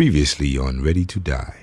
Previously on Ready to Die.